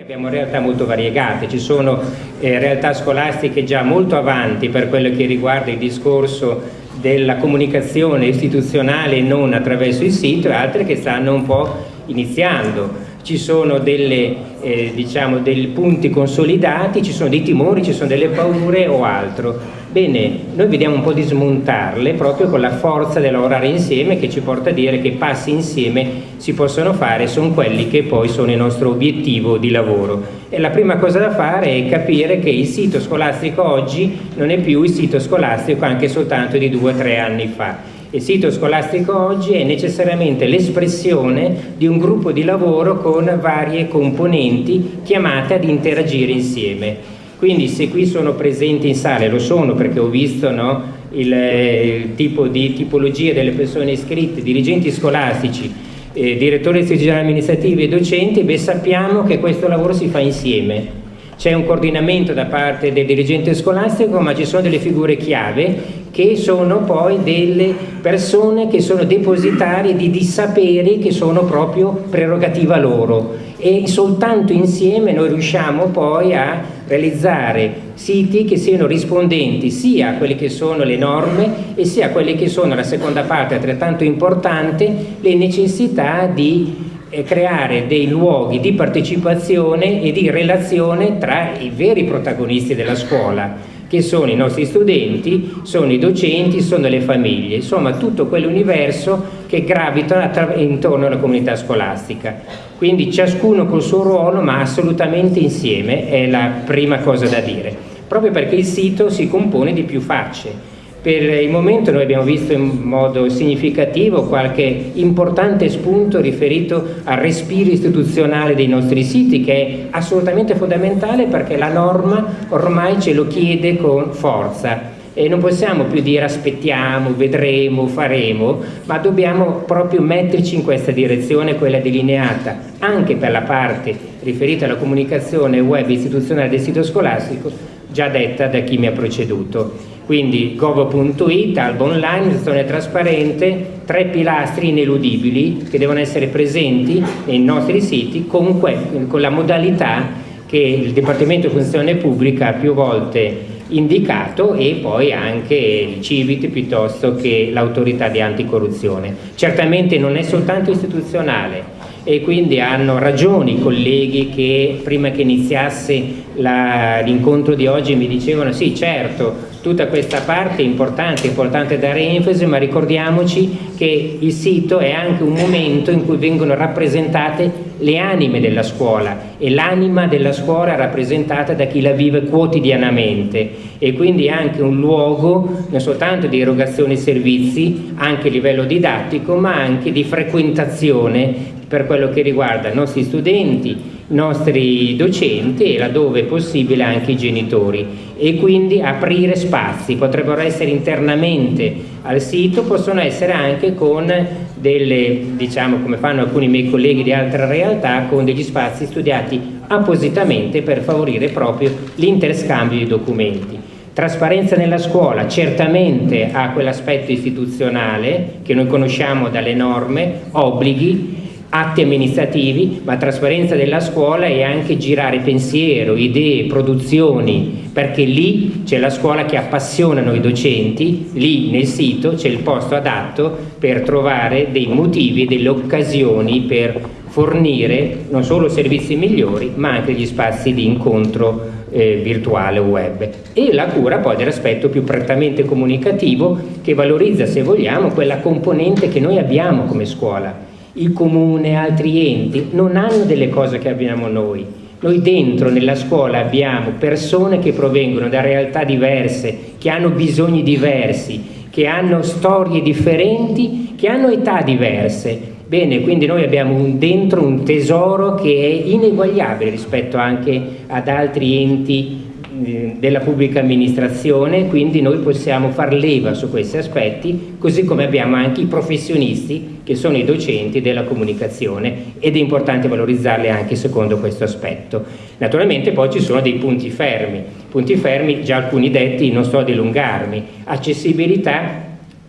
Abbiamo realtà molto variegate, ci sono eh, realtà scolastiche già molto avanti per quello che riguarda il discorso della comunicazione istituzionale non attraverso il sito e altre che stanno un po' iniziando. Ci sono delle, eh, diciamo, dei punti consolidati, ci sono dei timori, ci sono delle paure o altro. Bene, noi vediamo un po' di smontarle proprio con la forza del lavorare insieme che ci porta a dire che passi insieme si possono fare, sono quelli che poi sono il nostro obiettivo di lavoro. E la prima cosa da fare è capire che il sito scolastico oggi non è più il sito scolastico anche soltanto di due o tre anni fa. Il sito scolastico oggi è necessariamente l'espressione di un gruppo di lavoro con varie componenti chiamate ad interagire insieme. Quindi se qui sono presenti in sala, lo sono perché ho visto no, il, il, tipo di tipologia delle persone iscritte, dirigenti scolastici, eh, direttori istituzionali amministrativi e docenti, beh, sappiamo che questo lavoro si fa insieme. C'è un coordinamento da parte del dirigente scolastico, ma ci sono delle figure chiave che sono poi delle persone che sono depositarie di, di saperi che sono proprio prerogativa loro e soltanto insieme noi riusciamo poi a realizzare siti che siano rispondenti sia a quelle che sono le norme e sia a quelle che sono, la seconda parte altrettanto importante, le necessità di eh, creare dei luoghi di partecipazione e di relazione tra i veri protagonisti della scuola che sono i nostri studenti, sono i docenti, sono le famiglie, insomma tutto quell'universo che gravita intorno alla comunità scolastica. Quindi ciascuno col suo ruolo ma assolutamente insieme è la prima cosa da dire, proprio perché il sito si compone di più facce per il momento noi abbiamo visto in modo significativo qualche importante spunto riferito al respiro istituzionale dei nostri siti che è assolutamente fondamentale perché la norma ormai ce lo chiede con forza e non possiamo più dire aspettiamo, vedremo, faremo, ma dobbiamo proprio metterci in questa direzione, quella delineata anche per la parte riferita alla comunicazione web istituzionale del sito scolastico, già detta da chi mi ha preceduto. Quindi gov.it, albo online, gestione trasparente, tre pilastri ineludibili che devono essere presenti nei nostri siti con, con la modalità che il Dipartimento di Funzione Pubblica ha più volte indicato e poi anche il CIVIT piuttosto che l'autorità di anticorruzione. Certamente non è soltanto istituzionale e quindi hanno ragione i colleghi che prima che iniziasse l'incontro di oggi mi dicevano sì certo tutta questa parte è importante, è importante dare enfasi, ma ricordiamoci che il sito è anche un momento in cui vengono rappresentate le anime della scuola e l'anima della scuola è rappresentata da chi la vive quotidianamente. E quindi anche un luogo non soltanto di erogazione di servizi, anche a livello didattico, ma anche di frequentazione per quello che riguarda i nostri studenti, nostri docenti e laddove possibile anche i genitori e quindi aprire spazi, potrebbero essere internamente al sito, possono essere anche con delle, diciamo come fanno alcuni miei colleghi di altre realtà, con degli spazi studiati appositamente per favorire proprio l'interscambio di documenti. Trasparenza nella scuola certamente ha quell'aspetto istituzionale che noi conosciamo dalle norme, obblighi, atti amministrativi, ma trasparenza della scuola è anche girare pensiero, idee, produzioni, perché lì c'è la scuola che appassiona noi docenti, lì nel sito c'è il posto adatto per trovare dei motivi, delle occasioni per fornire non solo servizi migliori, ma anche gli spazi di incontro eh, virtuale o web. E la cura poi dell'aspetto più prettamente comunicativo che valorizza, se vogliamo, quella componente che noi abbiamo come scuola, il comune, altri enti, non hanno delle cose che abbiamo noi. Noi dentro nella scuola abbiamo persone che provengono da realtà diverse, che hanno bisogni diversi, che hanno storie differenti, che hanno età diverse. Bene, quindi noi abbiamo un, dentro un tesoro che è ineguagliabile rispetto anche ad altri enti della pubblica amministrazione, quindi noi possiamo far leva su questi aspetti, così come abbiamo anche i professionisti che sono i docenti della comunicazione ed è importante valorizzarli anche secondo questo aspetto. Naturalmente poi ci sono dei punti fermi, punti fermi già alcuni detti, non sto a dilungarmi, accessibilità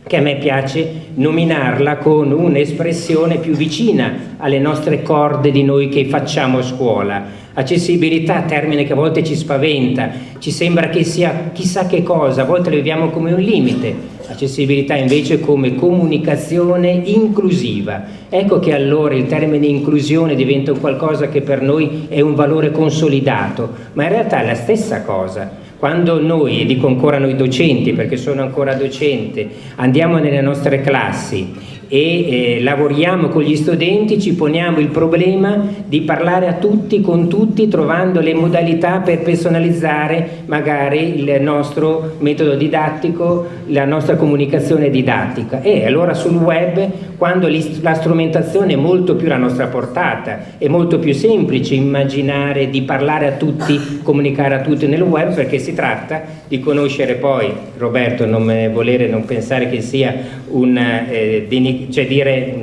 che a me piace nominarla con un'espressione più vicina alle nostre corde di noi che facciamo a scuola, Accessibilità, termine che a volte ci spaventa, ci sembra che sia chissà che cosa, a volte lo vediamo come un limite. Accessibilità invece come comunicazione inclusiva. Ecco che allora il termine inclusione diventa qualcosa che per noi è un valore consolidato, ma in realtà è la stessa cosa. Quando noi, e dico ancora noi docenti perché sono ancora docente, andiamo nelle nostre classi e eh, lavoriamo con gli studenti, ci poniamo il problema di parlare a tutti, con tutti, trovando le modalità per personalizzare magari il nostro metodo didattico, la nostra comunicazione didattica. E allora sul web, quando la strumentazione è molto più alla nostra portata, è molto più semplice immaginare di parlare a tutti, comunicare a tutti nel web, perché si tratta di conoscere poi, Roberto non volere non pensare che sia un eh, cioè dire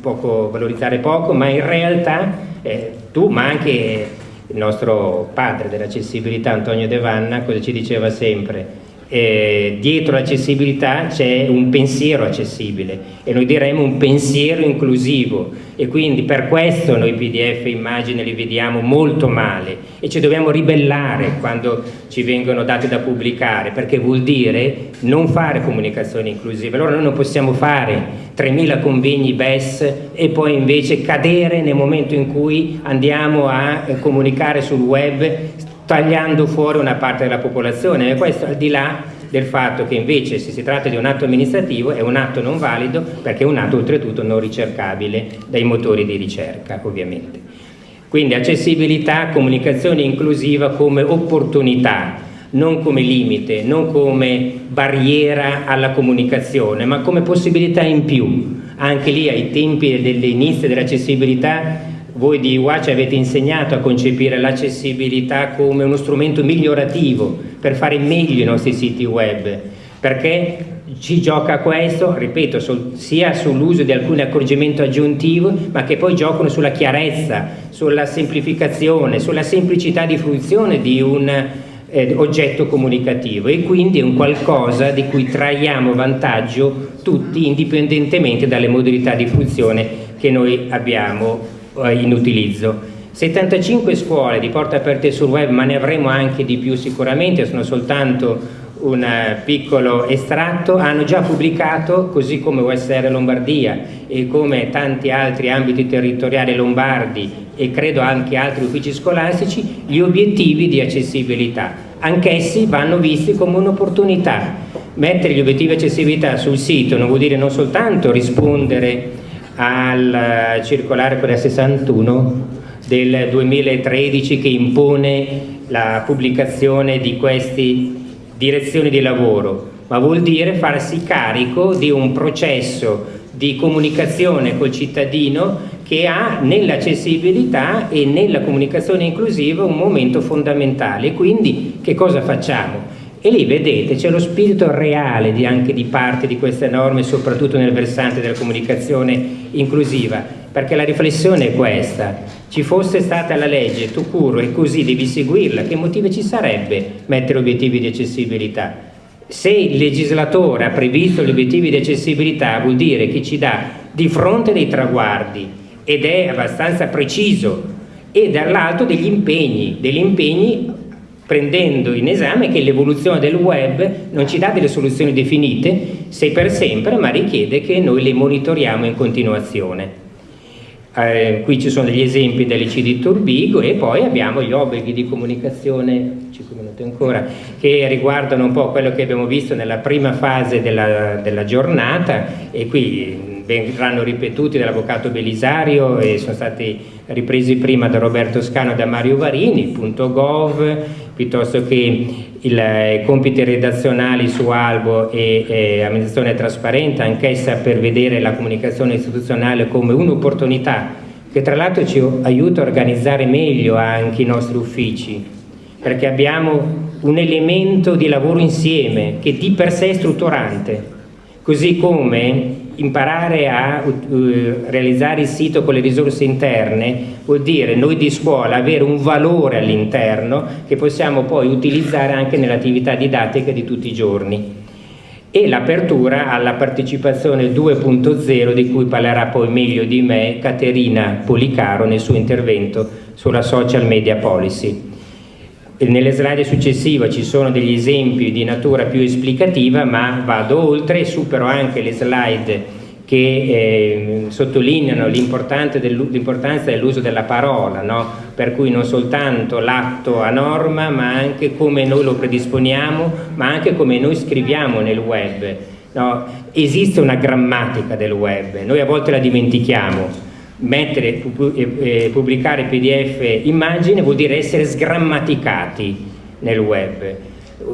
poco, valorizzare poco, ma in realtà eh, tu, ma anche il nostro padre dell'accessibilità Antonio De Vanna, cosa ci diceva sempre? Eh, dietro l'accessibilità c'è un pensiero accessibile e noi diremmo un pensiero inclusivo. E quindi per questo noi PDF immagine li vediamo molto male e ci dobbiamo ribellare quando ci vengono dati da pubblicare perché vuol dire non fare comunicazione inclusiva allora noi non possiamo fare 3.000 convegni BES e poi invece cadere nel momento in cui andiamo a comunicare sul web tagliando fuori una parte della popolazione e questo al di là del fatto che invece se si tratta di un atto amministrativo è un atto non valido perché è un atto oltretutto non ricercabile dai motori di ricerca ovviamente. Quindi accessibilità, comunicazione inclusiva come opportunità, non come limite, non come barriera alla comunicazione, ma come possibilità in più. Anche lì ai tempi dell'inizio dell'accessibilità voi di UAC avete insegnato a concepire l'accessibilità come uno strumento migliorativo per fare meglio i nostri siti web, perché ci gioca questo, ripeto, sul, sia sull'uso di alcuni accorgimenti aggiuntivi, ma che poi giocano sulla chiarezza, sulla semplificazione, sulla semplicità di fruizione di un eh, oggetto comunicativo. E quindi è un qualcosa di cui traiamo vantaggio tutti indipendentemente dalle modalità di fruizione che noi abbiamo in utilizzo. 75 scuole di porte aperte sul web, ma ne avremo anche di più sicuramente, sono soltanto un eh, piccolo estratto, hanno già pubblicato, così come USR Lombardia e come tanti altri ambiti territoriali lombardi e credo anche altri uffici scolastici, gli obiettivi di accessibilità. Anch'essi vanno visti come un'opportunità. Mettere gli obiettivi di accessibilità sul sito non vuol dire non soltanto rispondere al circolare quella 61 del 2013 che impone la pubblicazione di queste direzioni di lavoro, ma vuol dire farsi carico di un processo di comunicazione col cittadino che ha nell'accessibilità e nella comunicazione inclusiva un momento fondamentale. Quindi che cosa facciamo? E lì vedete c'è lo spirito reale di, anche di parte di queste norme, soprattutto nel versante della comunicazione inclusiva, perché la riflessione è questa, ci fosse stata la legge, tu curo e così devi seguirla, che motivo ci sarebbe mettere obiettivi di accessibilità? Se il legislatore ha previsto gli obiettivi di accessibilità vuol dire che ci dà di fronte dei traguardi ed è abbastanza preciso. E dall'alto degli impegni, degli impegni prendendo in esame che l'evoluzione del web non ci dà delle soluzioni definite, se per sempre, ma richiede che noi le monitoriamo in continuazione. Eh, qui ci sono degli esempi dell'IC di Turbigo e poi abbiamo gli obblighi di comunicazione, 5 minuti ancora, che riguardano un po' quello che abbiamo visto nella prima fase della, della giornata e qui verranno ripetuti dall'avvocato Belisario e sono stati ripresi prima da Roberto Scano e da Mario Varini, punto .gov, piuttosto che i eh, compiti redazionali su Albo e eh, amministrazione trasparente, anch'essa per vedere la comunicazione istituzionale come un'opportunità che tra l'altro ci aiuta a organizzare meglio anche i nostri uffici, perché abbiamo un elemento di lavoro insieme che di per sé è strutturante, così come imparare a uh, realizzare il sito con le risorse interne vuol dire noi di scuola avere un valore all'interno che possiamo poi utilizzare anche nell'attività didattica di tutti i giorni. e l'apertura alla partecipazione 2.0 di cui parlerà poi meglio di me Caterina Policaro nel suo intervento sulla social media policy. Nelle slide successive ci sono degli esempi di natura più esplicativa ma vado oltre e supero anche le slide che eh, sottolineano l'importanza dell'uso della parola, no? per cui non soltanto l'atto a norma, ma anche come noi lo predisponiamo, ma anche come noi scriviamo nel web. No? Esiste una grammatica del web, noi a volte la dimentichiamo. Mettere, eh, pubblicare PDF immagine vuol dire essere sgrammaticati nel web.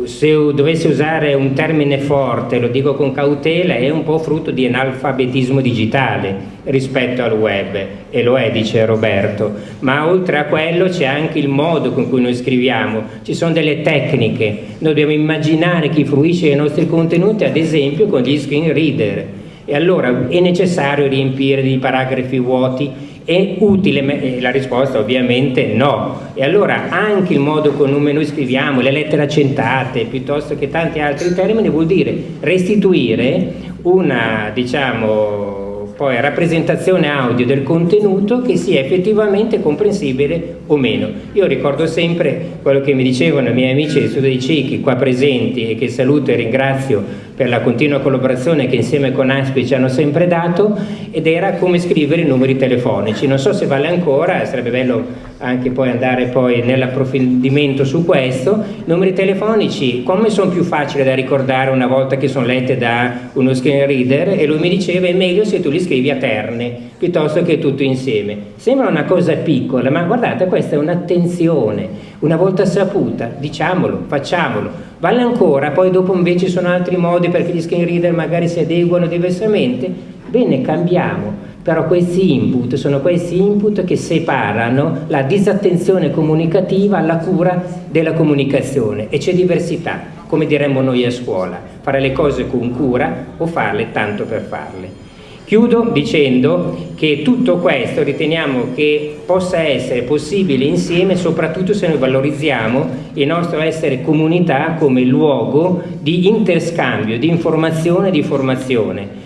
Se dovessi usare un termine forte, lo dico con cautela, è un po' frutto di analfabetismo digitale rispetto al web, e lo è, dice Roberto, ma oltre a quello c'è anche il modo con cui noi scriviamo, ci sono delle tecniche, noi dobbiamo immaginare chi fruisce dei nostri contenuti, ad esempio con gli screen reader, e allora è necessario riempire dei paragrafi vuoti è utile? La risposta ovviamente no. E allora anche il modo con cui noi scriviamo, le lettere accentate, piuttosto che tanti altri termini, vuol dire restituire una, diciamo, poi rappresentazione audio del contenuto che sia effettivamente comprensibile o meno. Io ricordo sempre quello che mi dicevano i miei amici di Studio dei Ciechi qua presenti e che saluto e ringrazio per la continua collaborazione che insieme con ASPI ci hanno sempre dato ed era come scrivere i numeri telefonici. Non so se vale ancora, sarebbe bello anche poi andare poi nell'approfondimento su questo. I numeri telefonici come sono più facili da ricordare una volta che sono lette da uno screen reader e lui mi diceva è meglio se tu li scrivi a terne piuttosto che tutto insieme. Sembra una cosa piccola, ma guardate questa è un'attenzione, una volta saputa, diciamolo, facciamolo Vale ancora, poi dopo invece sono altri modi perché gli screen reader magari si adeguano diversamente? Bene, cambiamo. Però questi input sono questi input che separano la disattenzione comunicativa alla cura della comunicazione e c'è diversità, come diremmo noi a scuola, fare le cose con cura o farle tanto per farle. Chiudo dicendo che tutto questo riteniamo che possa essere possibile insieme soprattutto se noi valorizziamo il nostro essere comunità come luogo di interscambio, di informazione e di formazione.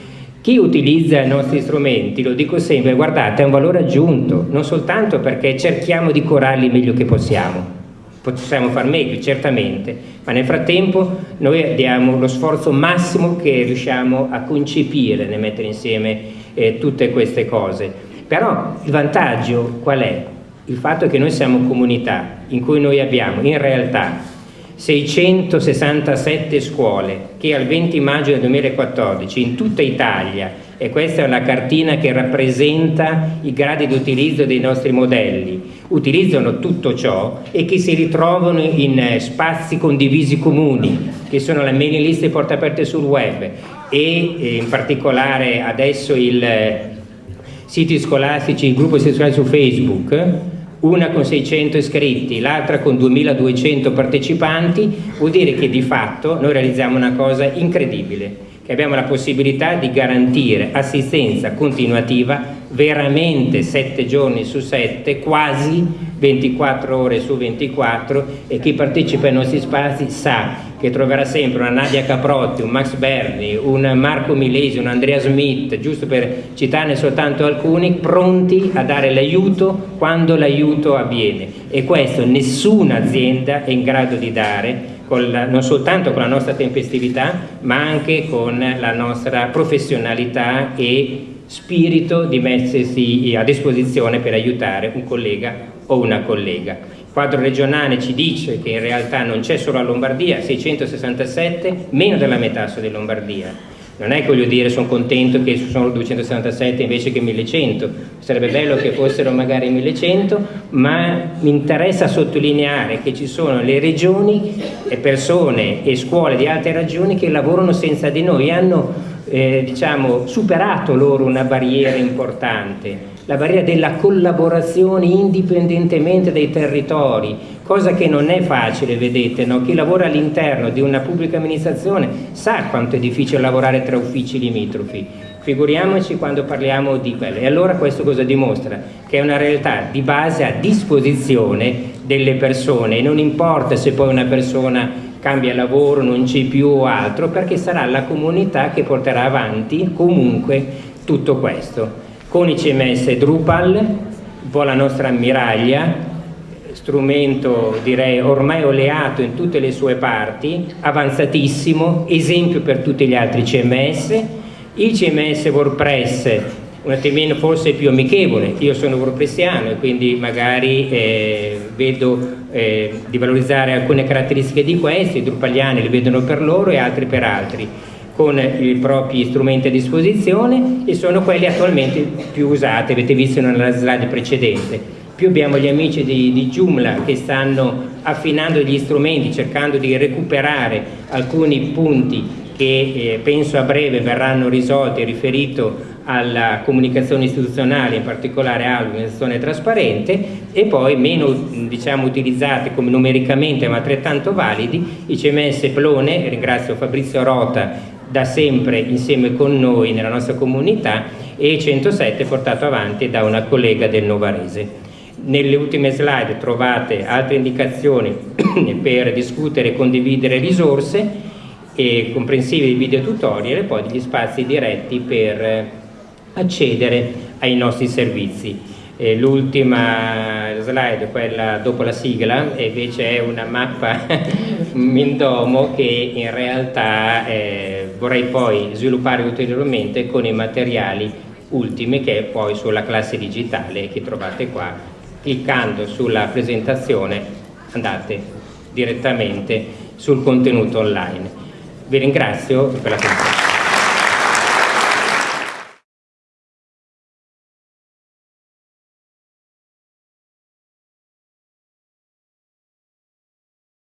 Chi utilizza i nostri strumenti, lo dico sempre, guardate, è un valore aggiunto, non soltanto perché cerchiamo di corarli meglio che possiamo, possiamo far meglio, certamente, ma nel frattempo noi diamo lo sforzo massimo che riusciamo a concepire nel mettere insieme eh, tutte queste cose. Però il vantaggio qual è? Il fatto che noi siamo comunità in cui noi abbiamo in realtà 667 scuole che al 20 maggio del 2014 in tutta Italia e questa è una cartina che rappresenta i gradi di utilizzo dei nostri modelli, utilizzano tutto ciò e che si ritrovano in eh, spazi condivisi comuni, che sono le mailing list e porte aperte sul web e eh, in particolare adesso i eh, siti scolastici, il gruppo istituzionale su Facebook, una con 600 iscritti, l'altra con 2200 partecipanti, vuol dire che di fatto noi realizziamo una cosa incredibile che abbiamo la possibilità di garantire assistenza continuativa veramente 7 giorni su 7, quasi 24 ore su 24 e chi partecipa ai nostri spazi sa che troverà sempre una Nadia Caprotti, un Max Berni, un Marco Milesi, un Andrea Smith, giusto per citarne soltanto alcuni, pronti a dare l'aiuto quando l'aiuto avviene e questo nessuna azienda è in grado di dare la, non soltanto con la nostra tempestività, ma anche con la nostra professionalità e spirito di mettersi a disposizione per aiutare un collega o una collega. Quadro regionale ci dice che in realtà non c'è solo a Lombardia, 667, meno della metà sono di Lombardia. Non è che voglio dire sono contento che sono 277 invece che 1100, sarebbe bello che fossero magari 1100, ma mi interessa sottolineare che ci sono le regioni persone e scuole di altre regioni che lavorano senza di noi, hanno eh, diciamo, superato loro una barriera importante, la barriera della collaborazione indipendentemente dai territori, cosa che non è facile, vedete, no? chi lavora all'interno di una pubblica amministrazione sa quanto è difficile lavorare tra uffici limitrofi, figuriamoci quando parliamo di quello. E allora questo cosa dimostra? Che è una realtà di base a disposizione delle persone non importa se poi una persona cambia lavoro, non c'è più o altro, perché sarà la comunità che porterà avanti comunque tutto questo. Con i CMS Drupal, un po' la nostra ammiraglia, strumento direi ormai oleato in tutte le sue parti, avanzatissimo, esempio per tutti gli altri CMS, il CMS WordPress un attimino forse più amichevole, io sono wordpressiano e quindi magari eh, vedo eh, di valorizzare alcune caratteristiche di questi, i drupaliani li vedono per loro e altri per altri con i propri strumenti a disposizione e sono quelli attualmente più usati, avete visto nella slide precedente. Più abbiamo gli amici di, di Joomla che stanno affinando gli strumenti, cercando di recuperare alcuni punti che eh, penso a breve verranno risolti riferito alla comunicazione istituzionale, in particolare all'organizzazione trasparente, e poi meno diciamo, utilizzati come numericamente ma altrettanto validi, i CMS Plone, ringrazio Fabrizio Rota da sempre insieme con noi nella nostra comunità, e 107 portato avanti da una collega del Novarese. Nelle ultime slide trovate altre indicazioni per discutere e condividere risorse e comprensive di video tutorial e poi degli spazi diretti per accedere ai nostri servizi. L'ultima slide, quella dopo la sigla, invece è una mappa Mindomo che in realtà eh, vorrei poi sviluppare ulteriormente con i materiali ultimi che è poi sulla classe digitale che trovate qua cliccando sulla presentazione andate direttamente sul contenuto online. Vi ringrazio per l'attenzione.